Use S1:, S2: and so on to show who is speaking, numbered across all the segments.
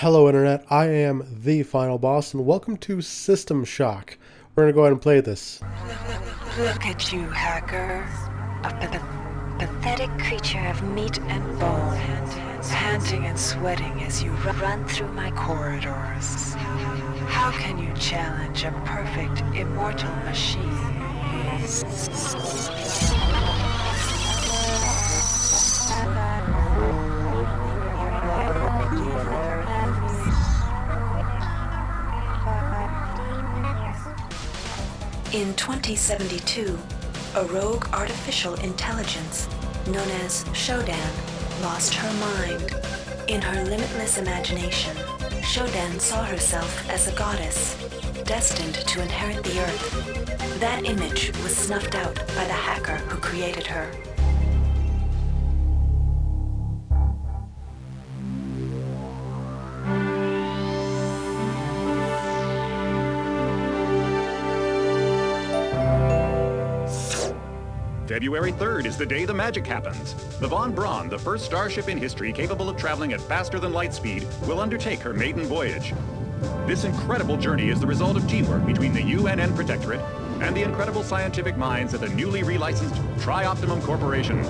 S1: Hello Internet, I am the Final Boss and welcome to System Shock. We're gonna go ahead and play this.
S2: Look at you, hacker. A pathetic creature of meat and bone, panting and sweating as you run through my corridors. How can you challenge a perfect, immortal machine? In 2072, a rogue artificial intelligence known as Shodan lost her mind. In her limitless imagination, Shodan saw herself as a goddess, destined to inherit the earth. That image was snuffed out by the hacker who created her.
S3: February 3rd is the day the magic happens. The Von Braun, the first starship in history capable of traveling at faster than light speed, will undertake her maiden voyage. This incredible journey is the result of teamwork between the UNN Protectorate and the incredible scientific minds at the newly relicensed Tri-Optimum Corporation.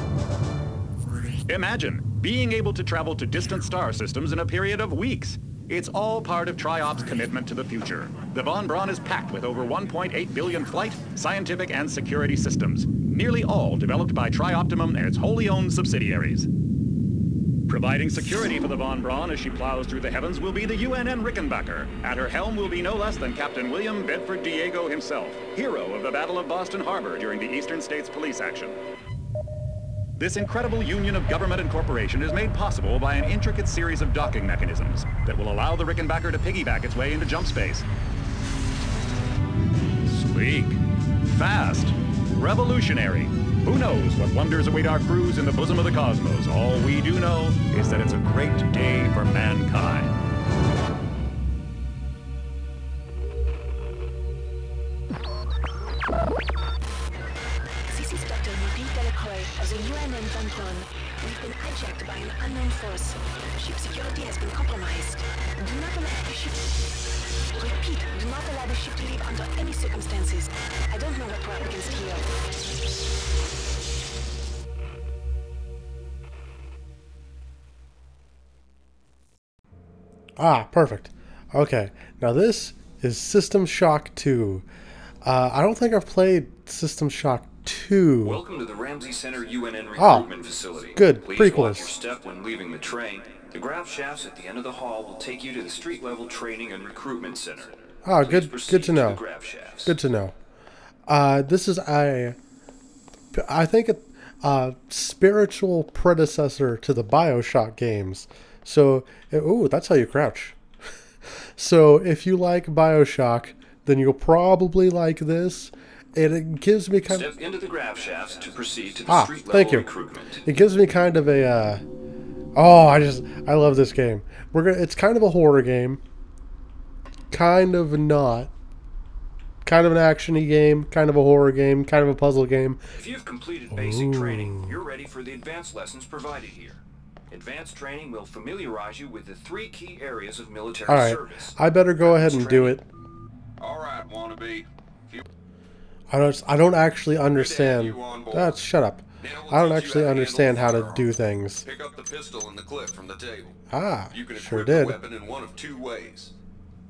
S3: Imagine being able to travel to distant star systems in a period of weeks. It's all part of TRIOP's commitment to the future. The Von Braun is packed with over 1.8 billion flight, scientific, and security systems, nearly all developed by TriOptimum and its wholly owned subsidiaries. Providing security for the Von Braun as she plows through the heavens will be the UNN Rickenbacker. At her helm will be no less than Captain William Bedford Diego himself, hero of the Battle of Boston Harbor during the Eastern States Police action. This incredible union of government and corporation is made possible by an intricate series of docking mechanisms that will allow the Rickenbacker to piggyback its way into jump space. Sleek, fast, revolutionary. Who knows what wonders await our crews in the bosom of the cosmos? All we do know is that it's a great day for mankind.
S4: This is Dr. Marie Delacroix of the UNN Van We've been hijacked by an unknown force. Ship security has been compromised. Do not allow the ship... Repeat, do not allow the ship to leave under any circumstances. I don't know what we're up against here.
S1: Ah, perfect. Okay, now this is System Shock 2. Uh, I don't think I've played System Shock 2.
S5: Welcome to the Ramsey Center UNN
S1: Ah,
S5: recruitment facility.
S1: good.
S5: Please
S1: Prequels.
S5: watch your step when leaving the train. The grav shafts at the end of the hall will take you to the street level training and recruitment center.
S1: Ah,
S5: Please
S1: good- good to know.
S5: shafts.
S1: Good to know. Uh, this is a, I think, a, a spiritual predecessor to the Bioshock games. So, oh, that's how you crouch. so, if you like Bioshock, then you'll probably like this. And it gives me kind of,
S5: Step into the grav shafts to proceed to the
S1: Ah,
S5: street level
S1: thank you.
S5: recruitment.
S1: it gives me kind of a, uh, oh, I just, I love this game. We're gonna, it's kind of a horror game, kind of not, kind of an actiony game, kind of a horror game, kind of a puzzle game.
S5: If you've completed basic training, you're ready for the advanced lessons provided here. Advanced training will familiarize you with the three key areas of military
S1: All right,
S5: service.
S1: I better go ahead and do it.
S6: All right, wannabe.
S1: I don't. I don't actually understand. That's shut up. I don't actually understand how to do things.
S6: pick up the pistol the clip from the table.
S1: Ah,
S6: You can
S1: sure did.
S6: the weapon in one of two ways.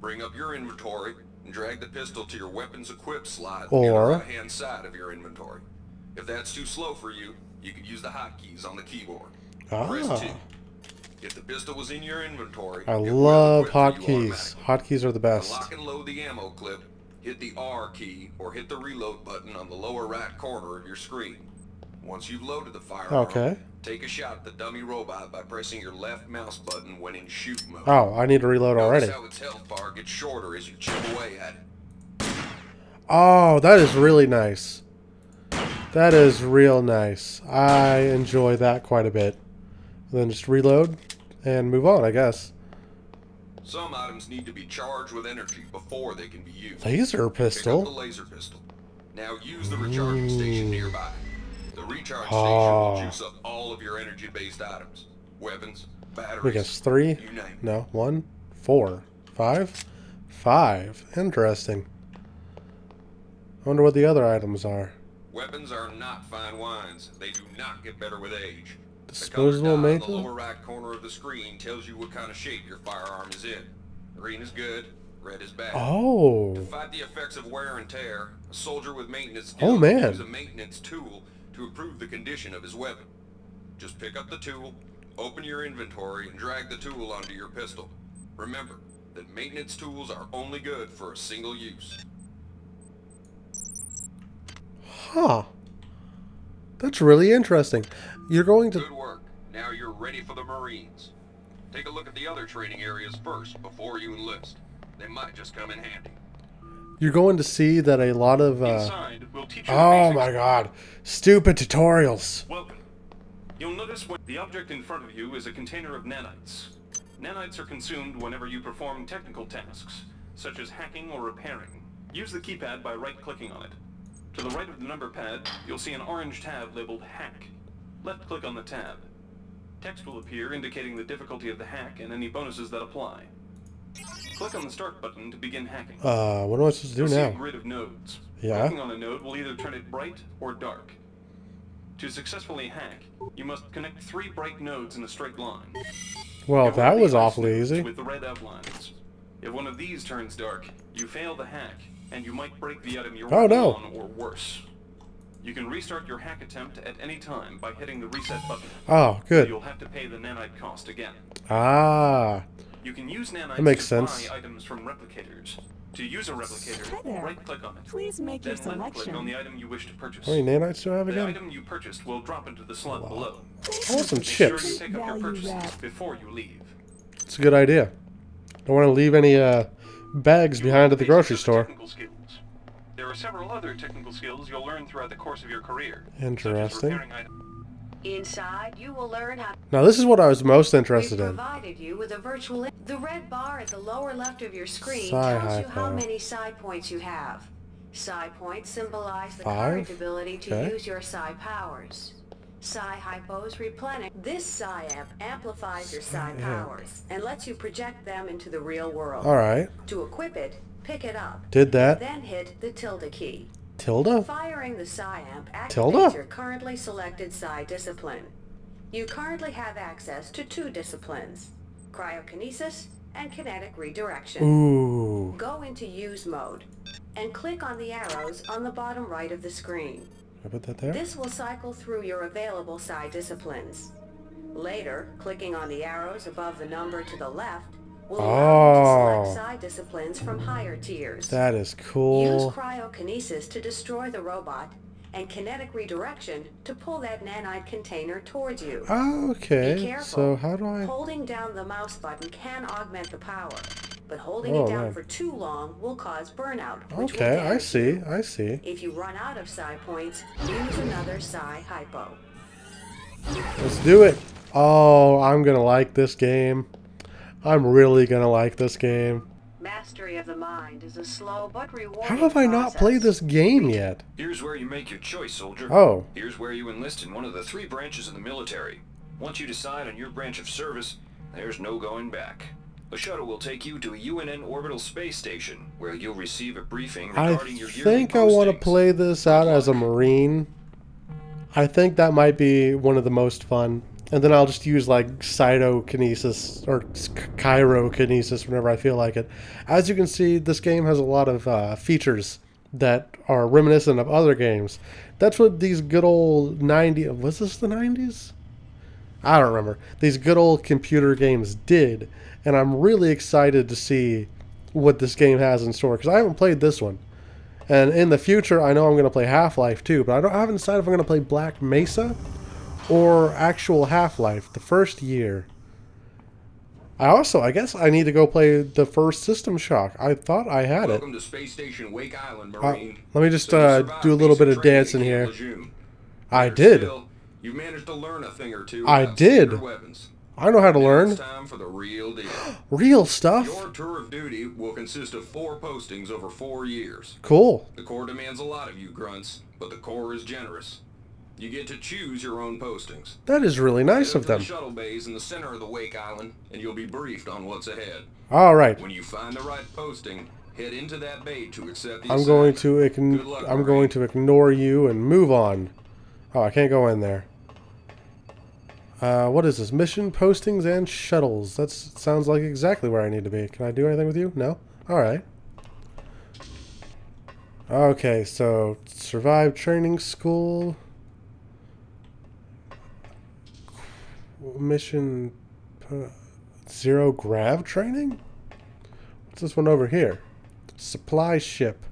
S6: Bring up your inventory and drag the pistol to your weapons equipped slot
S1: Or-
S6: the right-hand side of your inventory. If that's too slow for you, you can use the hotkeys on the keyboard. Press
S1: Ah.
S6: 2. If the pistol was in your inventory,
S1: I love
S6: equip
S1: hotkeys. Hotkeys are the best.
S6: lock and load the ammo clip, hit the R key or hit the reload button on the lower right corner of your screen. Once you've loaded the firearm,
S1: Okay.
S6: take a shot at the dummy robot by pressing your left mouse button when in shoot mode.
S1: Oh, I need to reload already.
S6: How its health bar gets shorter as you chip away at it.
S1: Oh, that is really nice. That is real nice. I enjoy that quite a bit. Then just reload and move on, I guess.
S6: Some items need to be charged with energy before they can be used.
S1: Laser
S6: Pick up the
S1: pistol.
S6: laser pistol. Now use the recharging station hmm. nearby. Recharge
S1: Ah.
S6: station will juice up all of your energy-based items. Weapons, batteries,
S1: I guess three. No, one, Four. Five? Five. Interesting. I wonder what the other items are.
S6: Weapons are not fine wines. They do not get better with age.
S1: Disposable
S6: the color the
S1: maintenance?
S6: lower right corner of the screen tells you what kind of shape your firearm is in. Green is good, red is bad.
S1: Oh.
S6: To fight the effects of wear and tear, a soldier with maintenance
S1: Oh, man.
S6: use a maintenance tool to improve the condition of his weapon. Just pick up the tool, open your inventory, and drag the tool onto your pistol. Remember that maintenance tools are only good for a single use.
S1: Huh. That's really interesting. You're going to.
S6: Good work. Now you're ready for the Marines. Take a look at the other training areas first before you enlist. They might just come in handy.
S1: You're going to see that a lot of. Uh,
S5: Inside, we'll teach you the
S1: oh my god. Stupid tutorials.
S5: Welcome. You'll notice when the object in front of you is a container of nanites. Nanites are consumed whenever you perform technical tasks, such as hacking or repairing. Use the keypad by right-clicking on it. To the right of the number pad, you'll see an orange tab labeled Hack. Left-click on the tab. Text will appear indicating the difficulty of the hack and any bonuses that apply. Click on the Start button to begin hacking.
S1: Uh, what am I supposed to do
S5: You'll see a
S1: now?
S5: grid of nodes.
S1: Yeah.
S5: Clicking on a node will either turn it bright or dark. To successfully hack, you must connect three bright nodes in a straight line.
S1: Well, that was awfully easy.
S5: With the red outlines. If one of these turns dark, you fail the hack, and you might break the item you're
S1: Oh,
S5: working
S1: no.
S5: on or worse. You can restart your hack attempt at any time by hitting the reset button.
S1: Oh, good.
S5: You'll have to pay the nanite cost again.
S1: Ah.
S5: You can use nanites
S1: That makes
S5: to
S1: sense.
S5: buy items from replicators. To use a replicator,
S7: Hi there.
S5: right-click on it.
S7: Please make your
S5: Then left-click
S7: selection.
S5: on the item you wish to purchase.
S1: How many nanites do I have
S5: The item you purchased will drop into the slot below.
S1: I want some
S5: Make sure you
S1: chips.
S5: up your purchases
S7: wrap.
S5: before you leave.
S1: It's a good idea. Don't want to leave any uh, bags
S5: You
S1: behind at the grocery store.
S5: Skills. There are several other technical skills you'll learn throughout the course of your career. such as
S1: Interesting.
S8: Inside, you will learn how
S1: Now, this is what I was most interested in.
S8: you with a virtual. The red bar at the lower left of your screen tells you how many psi points you have. Psi points symbolize the
S1: Five?
S8: current ability to
S1: Okay.
S8: use your psi powers. Psi hypos replenish. This psi amp amplifies your psi powers and lets you project them into the real world.
S1: Alright.
S8: To equip it, pick it up.
S1: Did that.
S8: Then hit the tilde key.
S1: Tilda?
S8: Firing the psi amp activates
S1: Tilda?
S8: your currently selected psi discipline. You currently have access to two disciplines, cryokinesis and kinetic redirection.
S1: Ooh.
S8: Go into use mode and click on the arrows on the bottom right of the screen.
S1: I put that there?
S8: This will cycle through your available psi disciplines. Later, clicking on the arrows above the number to the left will allow to
S1: Oh.
S8: select psi disciplines from higher tiers.
S1: That is
S8: Use
S1: cool.
S8: cryokinesis to destroy the robot and kinetic redirection to pull that nanite container towards you. Be
S1: Okay.
S8: careful.
S1: So, how do I.
S8: Holding down the mouse button can augment the power, but holding
S1: Oh,
S8: it down
S1: man.
S8: for too long will cause burnout.
S1: Okay, I see.
S8: you.
S1: I see.
S8: If you run out of psi points, use another psi hypo.
S1: Let's do it. Oh, I'm gonna like this game. I'm really gonna like this game.
S8: Mastery of the mind is a slow but rewarding
S1: How have I not played this game yet?
S5: Here's where you make your choice, soldier.
S1: Oh.
S5: Here's where you enlist in one of the three branches of the military. Once you decide on your branch of service, there's no going back. A shuttle will take you to a UNN orbital space station, where you'll receive a briefing
S1: I
S5: regarding your yearly
S1: think I want to play this out as a Marine. I think that might be one of the most fun. And then I'll just use like cytokinesis or chirokinesis whenever I feel like it. As you can see, this game has a lot of uh, features that are reminiscent of other games. That's what these good old 90 was this the 90s? I don't remember. These good old computer games did, and I'm really excited to see what this game has in store because I haven't played this one. And in the future, I know I'm going to play Half Life too, but I don't I haven't decided if I'm going to play Black Mesa or actual Half Life, the first year. I also, I guess, I need to go play the first System Shock. I thought I had it.
S6: To Space Station Wake Island,
S1: Uh, let me just
S6: So
S1: uh, do a little bit of dancing here.
S6: Lejeune.
S1: I
S6: Better
S1: did.
S6: still, you managed to learn a thing or two.
S1: I did. I know how to
S6: Now
S1: learn.
S6: Time for the real deal.
S1: Real stuff.
S6: Your tour of duty will consist of four postings over four years.
S1: Cool.
S6: The Corps demands a lot of you, grunts, but the Corps is generous. You get to choose your own postings.
S1: That is really nice of
S6: to the
S1: them.
S6: shuttle bays in the center of the Wake Island, and you'll be briefed on what's ahead.
S1: All right.
S6: When you find the right posting, head into that bay to accept the
S1: I'm going to ign-
S6: luck,
S1: I'm
S6: Marine.
S1: going to ignore you and move on. Oh, I can't go in there. Uh, what is this? Mission postings and shuttles. That sounds like exactly where I need to be. Can I do anything with you? No. All right. Okay, so survive training school. Mission uh, zero grav training. What's this one over here? Supply ship.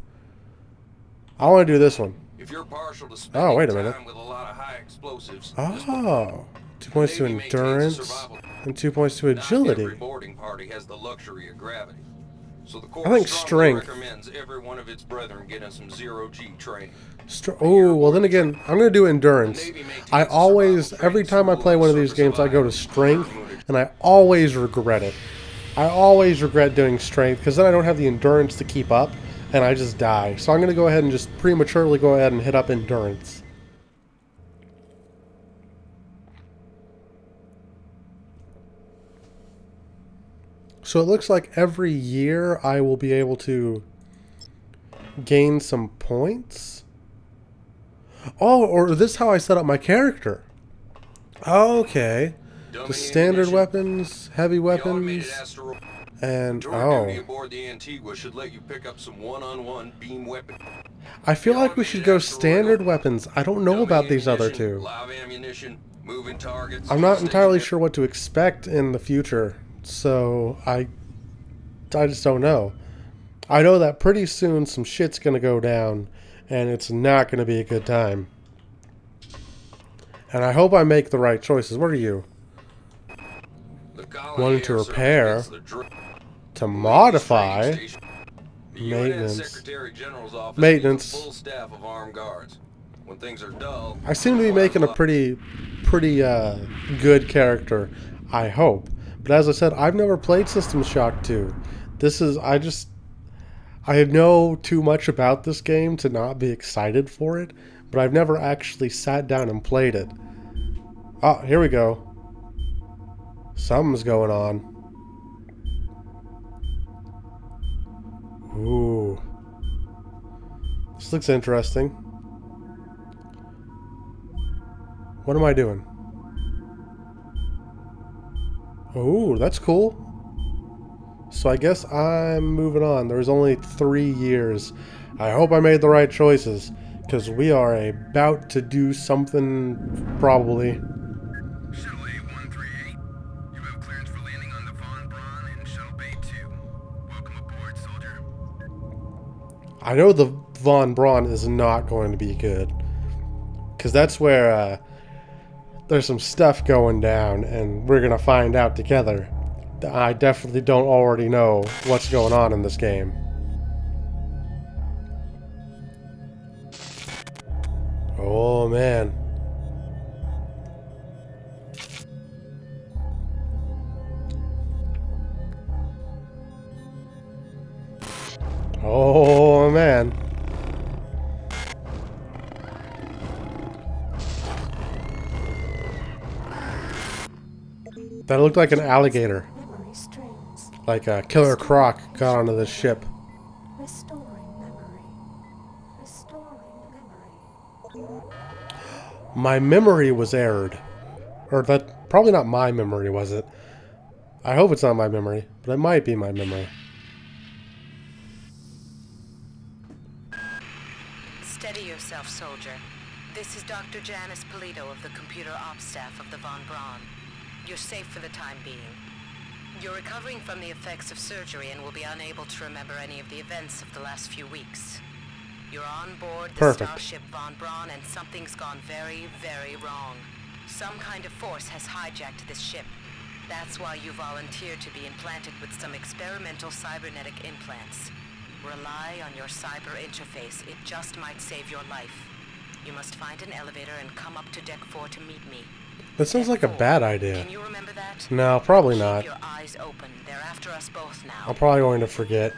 S1: I want to do this one.
S6: If you're partial to
S1: Oh, wait a
S6: time
S1: minute.
S6: with a lot of high explosives,
S1: Oh, two points to
S6: Navy maintains a
S1: endurance and two points to
S6: Not every
S1: agility.
S6: boarding party has the luxury of gravity. So the
S1: I think strength.
S6: recommends every one of its brethren getting some zero G training.
S1: Str- oh, well then again, I'm gonna do endurance.
S6: The Navy maintains
S1: I always, every time I play one of these games, I go to strength, and I always regret it. I always regret doing strength because then I don't have the endurance to keep up, and I just die. So I'm gonna go ahead and just prematurely go ahead and hit up endurance. So it looks like every year I will be able to gain some points. Oh, or this is how I set up my character. Okay.
S6: Dummy
S1: The standard weapons, heavy weapons, and oh.
S6: aboard the Antigua should let you pick up some one-on-one beam weapon.
S1: I feel like we should go standard weapons. I don't know
S6: Dummy
S1: about these other two.
S6: Live ammunition, moving targets.
S1: I'm not entirely sure what to expect in the future, so I I just don't know. I know that pretty soon some shit's gonna go down, and it's not gonna be a good time. And I hope I make the right choices. What are you? Wanting to repair,
S6: gets the dr-
S1: To modify,
S6: training station. The UN
S1: maintenance.
S6: Secretary General's office
S1: Maintenance.
S6: a full staff of armed guards. When things are dull,
S1: I seem to be making a pretty, pretty uh, good character. I hope. But as I said, I've never played System Shock 2. This is I just I know too much about this game to not be excited for it, but I've never actually sat down and played it. Ah, here we go. Something's going on. Ooh. This looks interesting. What am I doing? Oh, that's cool. So I guess I'm moving on. There's only three years. I hope I made the right choices, because we are about to do something probably.
S9: Shuttle A-138, you have clearance for landing on the Von Braun in Shuttle Bay 2. Welcome aboard, soldier.
S1: I know the Von Braun is not going to be good, because that's where uh, there's some stuff going down, and we're gonna find out together. I definitely don't already know what's going on in this game. Oh man. Oh man. That looked like an alligator. Like a killer croc got onto this ship.
S10: Restoring memory. Restoring memory.
S1: My memory was errored. Or that probably not my memory, was it? I hope it's not my memory, but it might be my memory.
S11: Steady yourself, soldier. This is Dr. Janice Polito of the computer ops staff of the Von Braun. You're safe for the time being. You're recovering from the effects of surgery and will be unable to remember any of the events of the last few weeks. You're on board the
S1: Perfect.
S11: starship Von Braun and something's gone very, very wrong. Some kind of force has hijacked this ship. That's why you volunteered to be implanted with some experimental cybernetic implants. Rely on your cyber interface. It just might save your life. You must find an elevator and come up to deck 4 to meet me.
S1: That sounds like a bad idea.
S11: Can you remember that?
S1: No, probably not.
S11: your eyes open. They're after us both now.
S1: I'm probably going to forget.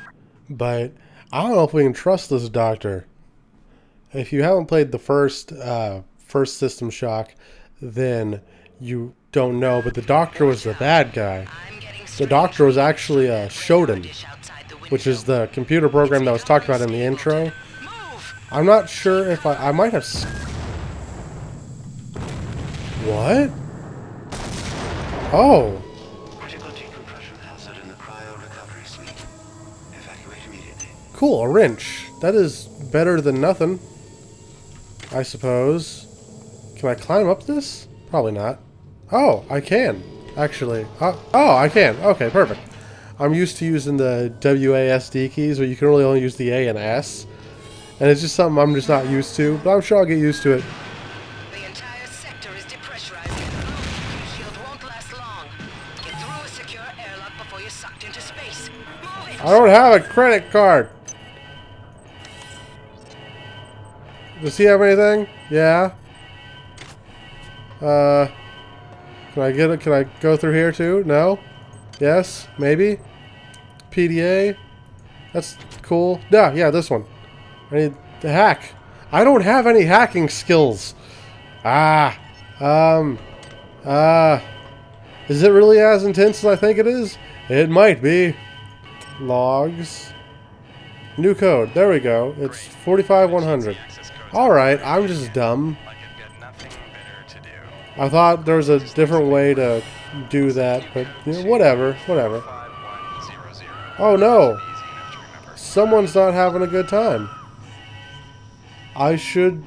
S1: But I don't know if we can trust this doctor. If you haven't played the first uh, first System Shock, then you don't know. But the Doctor was the bad guy. The Doctor was actually a Shodan, which is the computer program that was talked about in the intro. I'm not sure if I... I might have... What? Oh.
S12: Critical decompression hazard in the cryo recovery suite. Evacuate immediately.
S1: Cool, a wrench. That is better than nothing. I suppose. Can I climb up this? Probably not. Oh, I can. Actually. Oh, oh, I can. Okay, perfect. I'm used to using the WASD keys, but you can really only use the A and S. And it's just something I'm just not used to, but I'm sure I'll get used to it. I don't have a credit card. Does he have anything? Yeah. Uh, can I get it? Can I go through here too? No. Yes. Maybe. PDA. That's cool. Yeah. Yeah. This one. I need to hack. I don't have any hacking skills. Ah. Um. Ah. Is it really as intense as I think it is? It might be. Logs. New code. There we go. It's 45100. Alright, I'm just dumb. I thought there was a different way to do that, but you know, whatever, whatever. Oh no! Someone's not having a good time. I should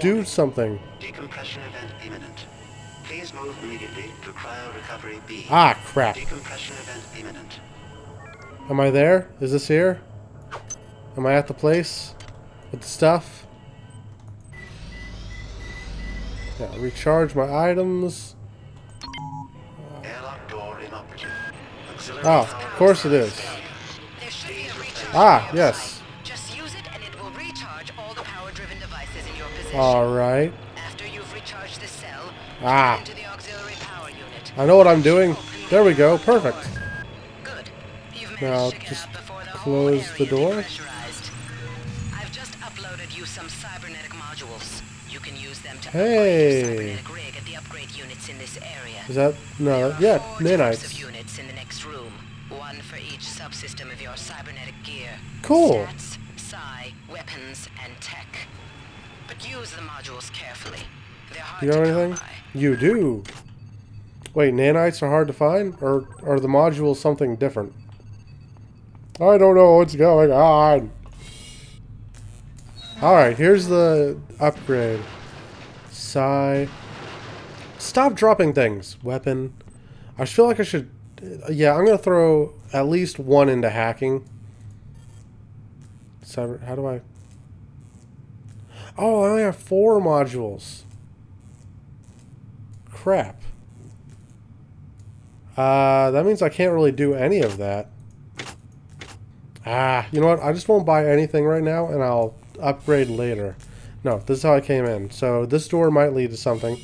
S1: do something.
S12: Decompression event imminent. Please move immediately to cryo recovery B.
S1: Ah, crap.
S12: Decompression event imminent.
S1: Am I there? Is this here? Am I at the place? With the stuff? Yeah, recharge my items.
S12: Airlock door inoperative. Auxiliary
S1: Oh, of course it is.
S11: There should be a recharge
S1: Ah, yes.
S11: Just use it and it will recharge all the power-driven devices in your possession.
S1: Alright.
S11: After you've recharged the cell,
S1: Ah.
S11: into the auxiliary power unit.
S1: I know what I'm doing. There we go. Perfect.
S11: Good. You've managed
S1: Now, just
S11: out before the
S1: close the door.
S11: I've just uploaded you some cybernetic modules. You can use them to
S1: Hey.
S11: upgrade your rig at the upgrade units in this area.
S1: Is that... No, yeah,
S11: four types of
S1: nanites.
S11: units in the next room. One for each subsystem of your cybernetic gear.
S1: Cool.
S11: Stats, psi, weapons, and tech. But use the modules carefully. They're hard
S1: Do you
S11: to
S1: anything? You do. Wait, nanites are hard to find? Or are the modules something different? I don't know what's going on. Alright, here's the upgrade. Psi. Stop dropping things. Weapon. I feel like I should... Yeah, I'm going to throw at least one into hacking. Cyber... How do I... Oh, I only have four modules. Crap. Uh, that means I can't really do any of that. Ah, you know what? I just won't buy anything right now, and I'll upgrade later. No, this is how I came in. So this door might lead to something.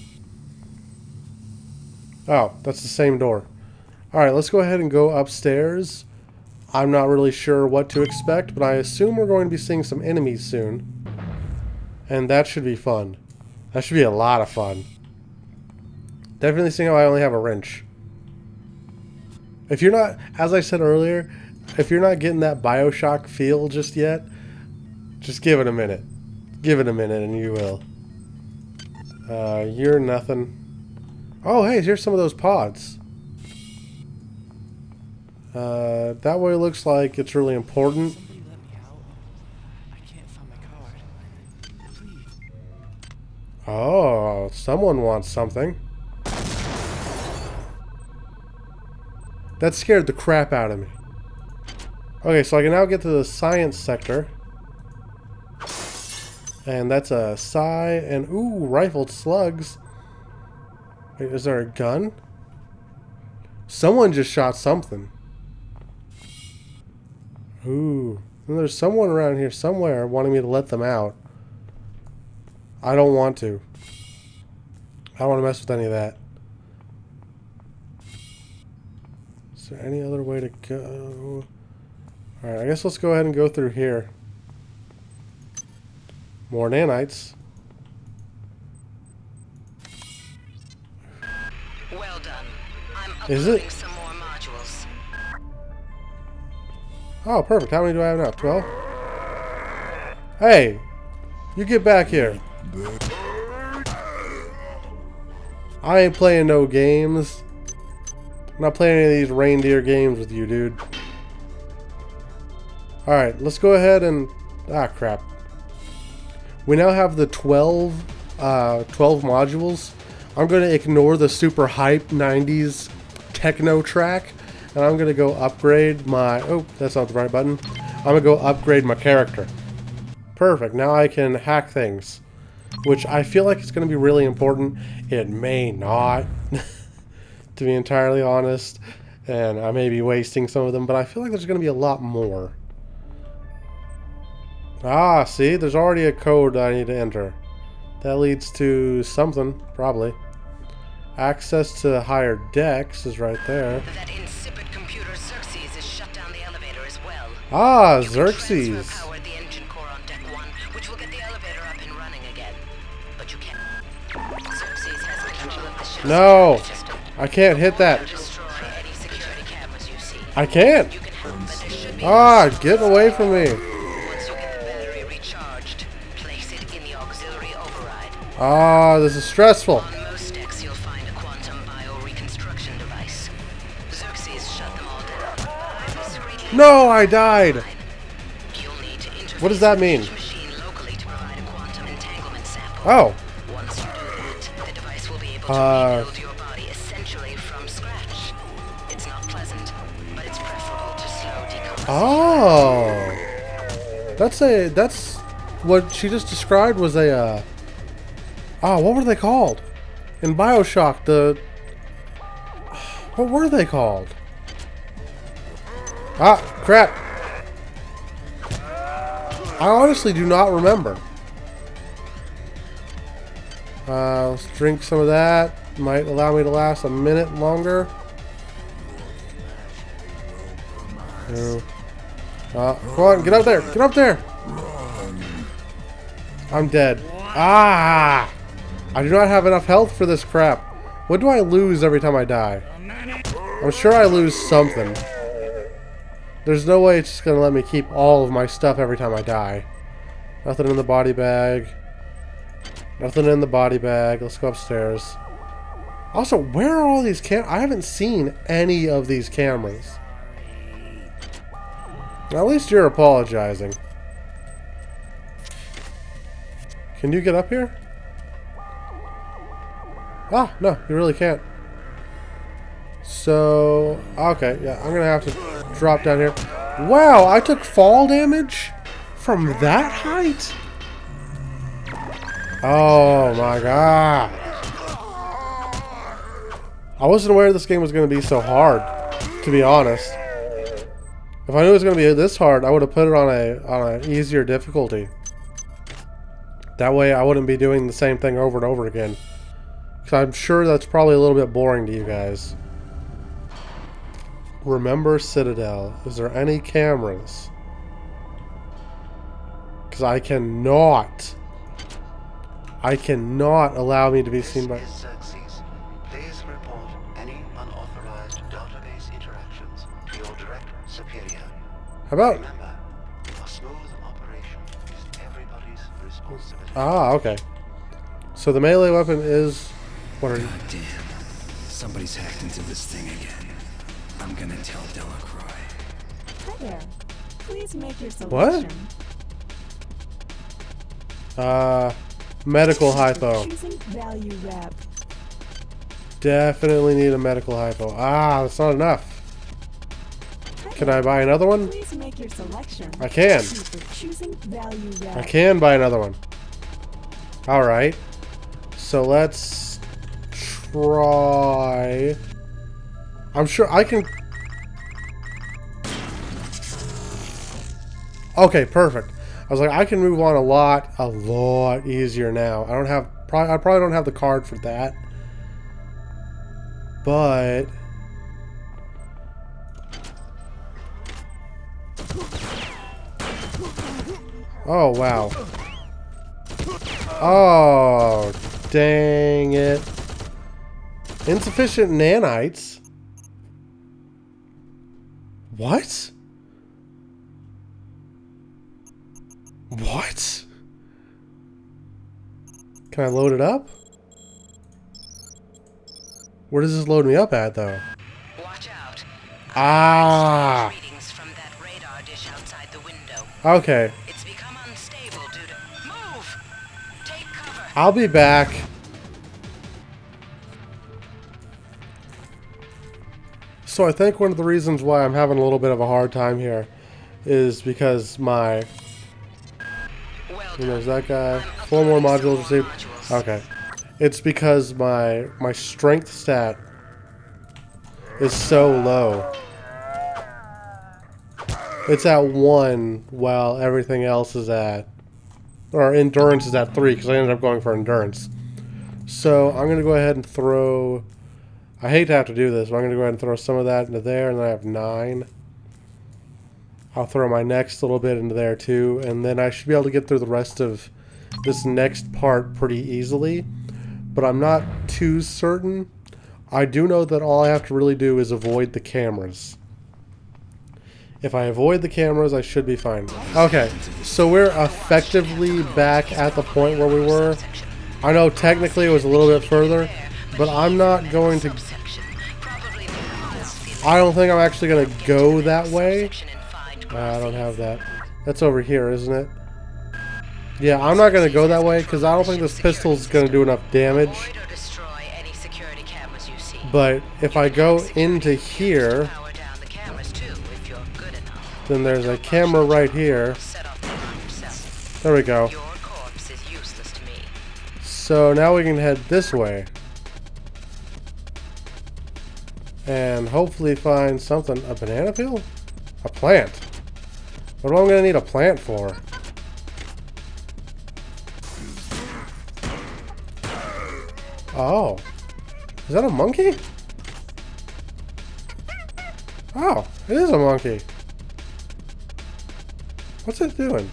S1: Oh, that's the same door. Alright, let's go ahead and go upstairs. I'm not really sure what to expect, but I assume we're going to be seeing some enemies soon. And that should be fun. That should be a lot of fun. Definitely seeing how I only have a wrench. If you're not, as I said earlier, if you're not getting that Bioshock feel just yet, just give it a minute. Give it a minute and you will. Uh, you're nothing. Oh, hey, here's some of those pods. Uh, that way it looks like it's really important. Oh, someone wants something. That scared the crap out of me. Okay, so I can now get to the science sector. And that's a psi and ooh, rifled slugs. Wait, is there a gun? Someone just shot something. Ooh. And there's someone around here somewhere wanting me to let them out. I don't want to. I don't want to mess with any of that. Is there any other way to go? Alright, I guess let's go ahead and go through here. More nanites. Well done. I'm Is it?
S11: some more modules.
S1: Oh, perfect. How many do I have now? Twelve? Hey! You get back here. I ain't playing no games. I'm not playing any of these reindeer games with you, dude. Alright, let's go ahead and... Ah, crap. We now have the 12, uh, 12 modules. I'm going to ignore the super hype 90s techno track. And I'm going to go upgrade my... Oh, that's not the right button. I'm going to go upgrade my character. Perfect. Now I can hack things. Which I feel like it's going to be really important. It may not, to be entirely honest. And I may be wasting some of them, but I feel like there's going to be a lot more. Ah, see? There's already a code that I need to enter. That leads to something, probably. Access to the higher decks is right there.
S11: That insipid computer Xerxes has shut down the elevator as well.
S1: Ah,
S11: You
S1: Xerxes.
S11: power the engine core on deck one, which will get the elevator up and running again. But you can't. Xerxes has control of the ship's
S1: No!
S11: system.
S1: I can't hit that.
S11: Destroy any security cameras you see.
S1: I can't!
S11: Can help, but there should be
S1: Ah, get away from me! Ah, this is stressful.
S11: On most decks, you'll find a quantum bioreconstruction device. Xerxes shut them all down. Discreetly
S1: No, I died!
S11: You'll need to interface
S1: What does that mean?
S11: each machine locally to provide a quantum entanglement sample.
S1: Oh,
S11: Once you do that, the device will be able to
S1: Uh.
S11: rebuild your body essentially from scratch. It's not pleasant, but it's preferable to slow decomposition.
S1: oh. That's a, that's, what she just described was a, uh, oh, what were they called? In Bioshock, the, what were they called? Ah, crap. I honestly do not remember. Uh, let's drink some of that. Might allow me to last a minute longer. No. Uh, come on, get up there! Get up there! I'm dead. Ah! I do not have enough health for this crap. What do I lose every time I die? I'm sure I lose something. There's no way it's just gonna let me keep all of my stuff every time I die. Nothing in the body bag. Nothing in the body bag. Let's go upstairs. Also, where are all these cam- I haven't seen any of these cameras. At least you're apologizing. Can you get up here? Ah, no, you really can't. So, okay, yeah, I'm gonna have to drop down here. Wow, I took fall damage from that height? Oh my god. I wasn't aware this game was gonna be so hard, to be honest. If I knew it was gonna be this hard, I would have put it on a on an easier difficulty. That way I wouldn't be doing the same thing over and over again. I'm sure that's probably a little bit boring to you guys. Remember Citadel. Is there any cameras? Because I cannot. I cannot allow me to be seen by...
S12: This is Xerxes. Please report any unauthorized database interactions to your director superior.
S1: How about...
S12: Remember, a smooth operation is everybody's responsibility.
S1: Ah, okay. So the melee weapon is... What are you...
S13: God damn. Somebody's hacked into this thing again. I'm gonna tell Delacroix.
S10: Hi there. Please make your
S1: What? Uh... Medical hypo.
S10: Value wrap.
S1: Definitely need a medical hypo. Ah, that's not enough. Can I buy another one?
S10: Please make your selection.
S1: I can.
S10: Thank you for choosing value wrap.
S1: I can buy another one. Alright. So let's try... I'm sure I can... Okay, perfect. I was like, I can move on a lot, a lot easier now. I don't have... Probably, I probably don't have the card for that. But... Oh, wow. Oh, dang it. Insufficient nanites. What? What? Can I load it up? Where does this load me up at, though?
S11: Watch out.
S1: Ah!
S11: Readings from that radar
S1: So I think one of the reasons why I'm having a little bit of a hard time here is because my... You know, that guy. Four more modules received. Okay. It's because my my strength stat is so low. It's at one while everything else is at or endurance is at three because I ended up going for endurance. So I'm gonna go ahead and throw. I hate to have to do this, but I'm gonna go ahead and throw some of that into there, and then I have nine. I'll throw my next little bit into there too, and then I should be able to get through the rest of this next part pretty easily. But I'm not too certain. I do know that all I have to really do is avoid the cameras. If I avoid the cameras, I should be fine. Okay, so we're effectively back at the point where we were. I know technically it was a little bit further, but I'm not going to... I don't think I'm actually going to go that way. Uh, I don't have that. That's over here, isn't it? Yeah, I'm not going to go that way because I don't think this pistol's going to do enough damage.
S11: Avoid or destroy any security cameras you see.
S1: But if I go into here,
S11: Power down the cameras too, if you're good enough.
S1: then there's a camera right here.
S11: Set off the alarm yourself.
S1: There we go.
S11: Your corpse is useless to me.
S1: So now we can head this way. And hopefully find something. A banana peel? A plant. What am I going to need a plant for? Oh. Is that a monkey? Oh, it is a monkey. What's it doing?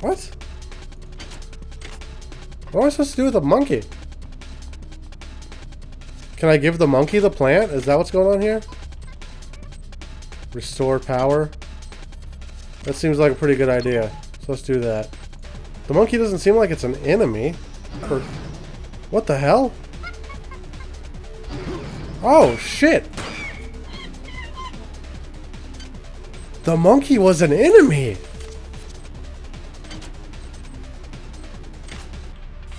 S1: What? What am I supposed to do with a monkey? Can I give the monkey the plant? Is that what's going on here? Restore power. That seems like a pretty good idea. So let's do that. The monkey doesn't seem like it's an enemy. Or, what the hell? Oh, shit! The monkey was an enemy!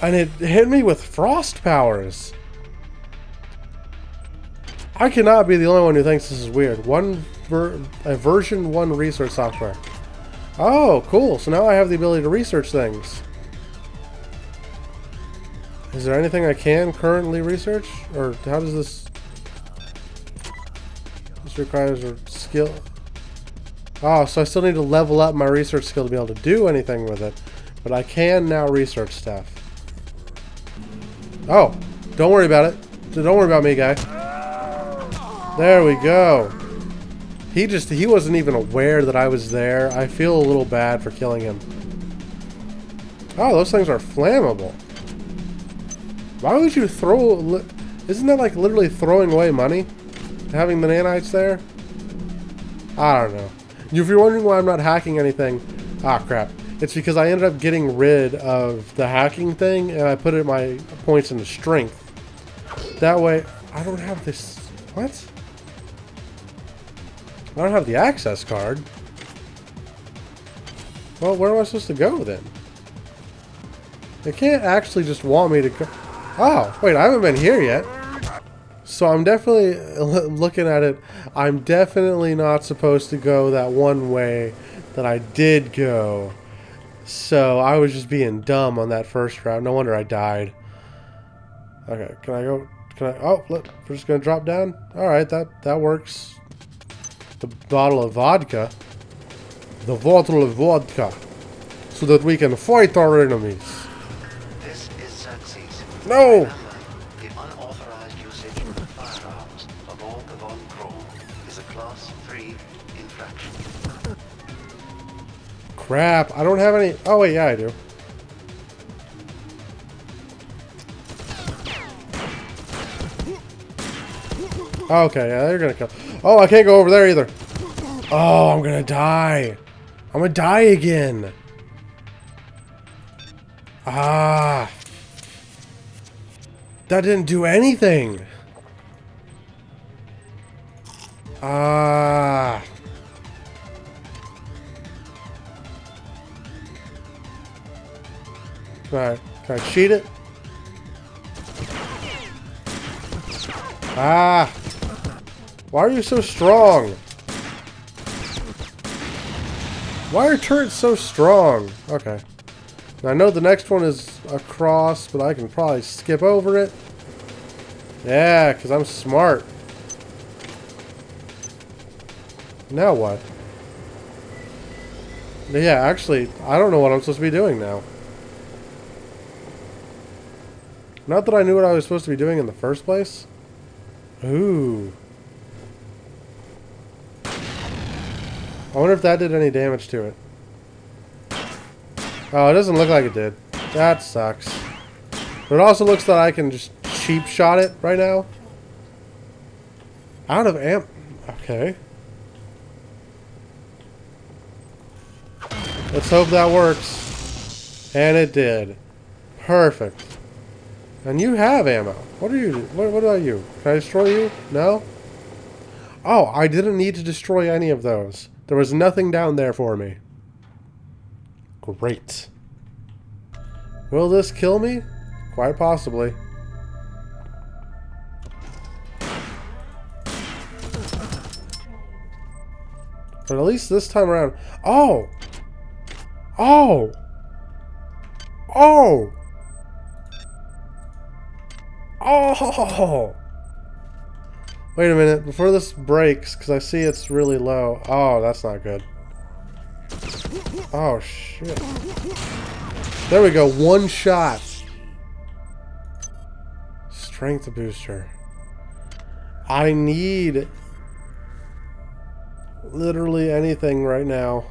S1: And it hit me with frost powers. I cannot be the only one who thinks this is weird. One ver a version 1 research software. Oh, cool. So now I have the ability to research things. Is there anything I can currently research? Or how does this... This requires a skill... Oh, so I still need to level up my research skill to be able to do anything with it. But I can now research stuff. Oh, don't worry about it. Don't worry about me, guy. There we go. He just, he wasn't even aware that I was there. I feel a little bad for killing him. Oh, those things are flammable. Why would you throw... Isn't that like literally throwing away money? Having the nanites there? I don't know. If you're wondering why I'm not hacking anything... Ah, crap. It's because I ended up getting rid of the hacking thing and I put it my points into strength. That way, I don't have this... What? I don't have the access card. Well, where am I supposed to go then? They can't actually just want me to go... Oh, wait, I haven't been here yet. So I'm definitely looking at it. I'm definitely not supposed to go that one way that I did go. So I was just being dumb on that first route. No wonder I died. Okay, can I go? Can I? Oh, look, we're just gonna drop down. All right, that that works. The bottle of vodka. The bottle of vodka, so that we can fight our enemies.
S12: This is Xerxes.
S1: No!
S12: Remember, the unauthorized usage of firearms aboard the Von Braun is a Class 3 infraction.
S1: Crap! I don't have any. Oh wait, yeah, I do. Okay, yeah, they're gonna kill. Oh, I can't go over there either. Oh, I'm gonna die. I'm gonna die again. Ah. That didn't do anything. Ah. Can I, can I cheat it? Ah. Why are you so strong? Why are turrets so strong? Okay. Now, I know the next one is across, but I can probably skip over it. Yeah, because I'm smart. Now what? Yeah, actually, I don't know what I'm supposed to be doing now. Not that I knew what I was supposed to be doing in the first place. Ooh. I wonder if that did any damage to it. Oh, it doesn't look like it did. That sucks. But it also looks that I can just cheap shot it right now. Out of amp. Okay. Let's hope that works. And it did. Perfect. And you have ammo. What are you? What, what about you? Can I destroy you? No? Oh, I didn't need to destroy any of those. There was nothing down there for me. Great. Will this kill me? Quite possibly. But at least this time around... Oh! Oh! Oh! Oh! Wait a minute, before this breaks, because I see it's really low. Oh, that's not good. Oh, shit. There we go, one shot. Strength booster. I need literally anything right now.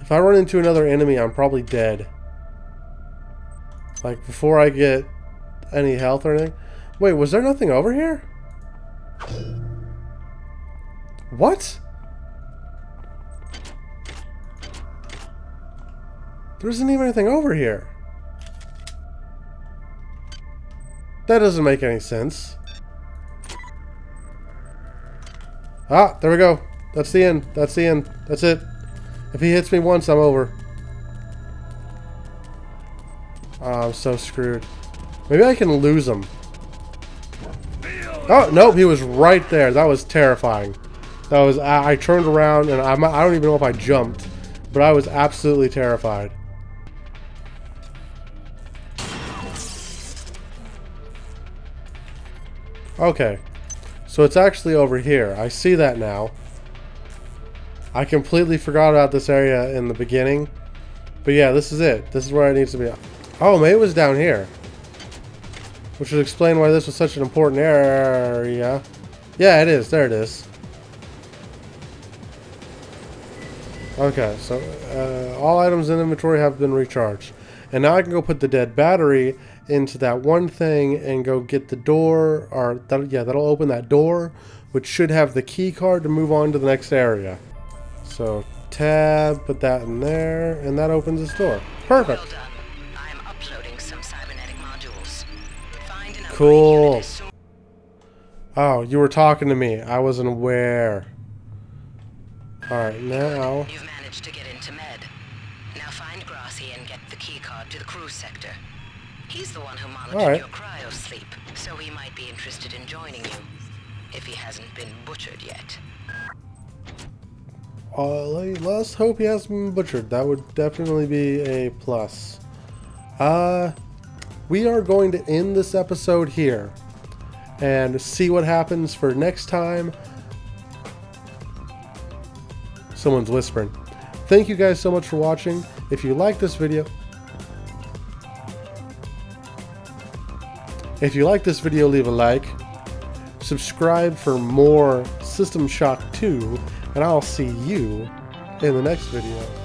S1: If I run into another enemy, I'm probably dead. Like, before I get any health or anything. Wait, was there nothing over here? What? There isn't even anything over here. That doesn't make any sense. Ah, there we go. That's the end. That's the end. That's it. If he hits me once, I'm over. Oh, I'm so screwed. Maybe I can lose him. Oh, nope, he was right there. That was terrifying. That was, I, I turned around and I'm, I don't even know if I jumped, but I was absolutely terrified. Okay, so it's actually over here. I see that now. I completely forgot about this area in the beginning. But yeah, this is it. This is where it needs to be. Oh, maybe it was down here. Which would explain why this was such an important area. Yeah, it is. There it is. Okay, so uh, all items in inventory have been recharged. And now I can go put the dead battery into that one thing and go get the door, or that, yeah, that'll open that door, which should have the key card to move on to the next area. So tab, put that in there, and that opens this door. Perfect. Cool.
S11: unit as soon
S1: Oh, you were talking to me. I wasn't aware. Alright, now...
S11: You've managed to get into Med. Now find Grassi and get the keycard to the crew sector. He's the one who monitored
S1: All right.
S11: your cryo sleep, so he might be interested in joining you. If he hasn't been butchered yet.
S1: Uh, le- let's hope he hasn't been butchered. That would definitely be a plus. Uh, we are going to end this episode here and see what happens for next time. Someone's whispering. Thank you guys so much for watching. If you like this video, if you like this video, leave a like. Subscribe for more System Shock 2, and I'll see you in the next video.